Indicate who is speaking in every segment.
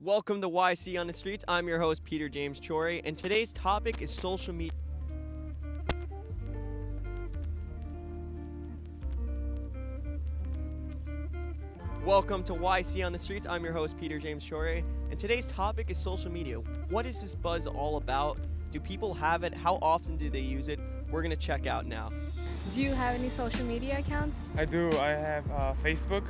Speaker 1: Welcome to YC on the Streets. I'm your host, Peter James Chori, and today's topic is social media. Welcome to YC on the Streets. I'm your host, Peter James Chore, and today's topic is social media. What is this buzz all about? Do people have it? How often do they use it? We're going to check out now.
Speaker 2: Do you have any social media accounts?
Speaker 3: I do. I have uh, Facebook.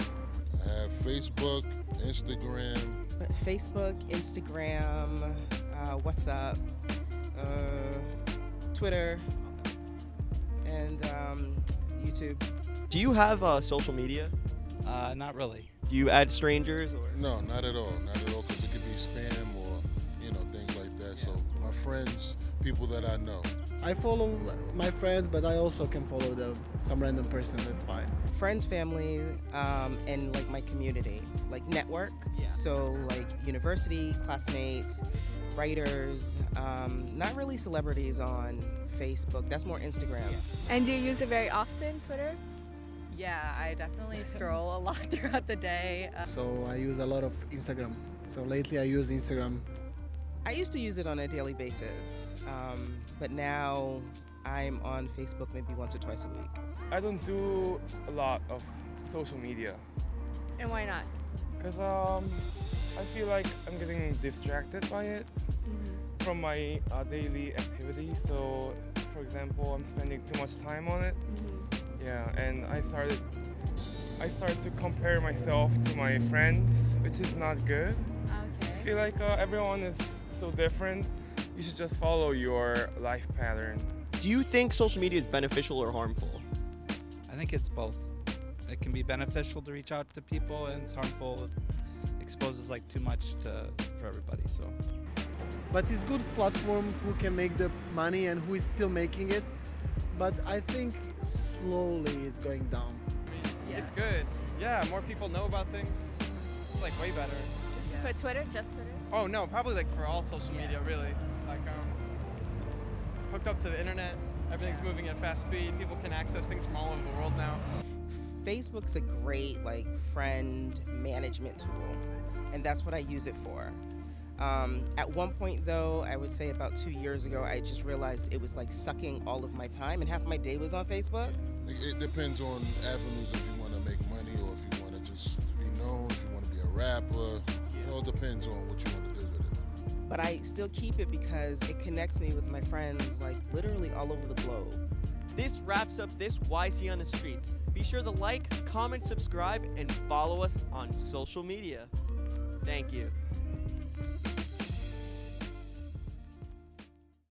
Speaker 4: I have Facebook, Instagram.
Speaker 5: Facebook, Instagram, uh, WhatsApp, uh, Twitter, and um, YouTube.
Speaker 1: Do you have uh, social media?
Speaker 6: Uh, not really.
Speaker 1: Do you add strangers? Or?
Speaker 4: No, not at all. Not at all, because it could be spam or, you know, things like that. So my friends, people that I know.
Speaker 7: I follow my friends, but I also can follow the, some random person. That's fine.
Speaker 5: Friends, family, um, and like my community, like network.
Speaker 1: Yeah.
Speaker 5: So like university classmates, writers. Um, not really celebrities on Facebook. That's more Instagram. Yeah.
Speaker 2: And do you use it very often, Twitter?
Speaker 8: Yeah, I definitely scroll a lot throughout the day. Uh,
Speaker 7: So I use a lot of Instagram. So lately I use Instagram.
Speaker 5: I used to use it on a daily basis, um, but now I'm on Facebook maybe once or twice a week.
Speaker 3: I don't do a lot of social media
Speaker 2: And why not?
Speaker 3: because um, I feel like I'm getting distracted by it from my uh, daily activities. So, for example, I'm spending too much time on it. Yeah, and I started I started to compare myself to my friends, which is not good. I feel like uh, everyone is so different. You should just follow your life pattern.
Speaker 1: Do you think social media is beneficial or harmful?
Speaker 6: I think it's both. It can be beneficial to reach out to people, and it's harmful. It exposes like too much to for everybody. So
Speaker 7: But it's good platform who can make the money and who is still making it. But I think slowly it's going down.
Speaker 9: It's good. Yeah, more people know about things. It's like way better.
Speaker 2: For Twitter, just Twitter?
Speaker 9: Oh no, probably like for all social media, really. Like um, hooked up to the internet, everything's moving at fast speed. People can access things from all over the world now.
Speaker 5: Facebook's a great like friend management tool, and that's what I use it for. Um, at one point, though, I would say about two years ago, I just realized it was like sucking all of my time, and half my day was on Facebook.
Speaker 4: It, it depends on avenues if you want to make money or if you want to just be known, if you want to be a rapper. It all depends on what you want to do with it.
Speaker 5: But I still keep it because it connects me with my friends, like literally all over the globe.
Speaker 1: This wraps up this YC on the Streets. Be sure to like, comment, subscribe, and follow us on social media. Thank you.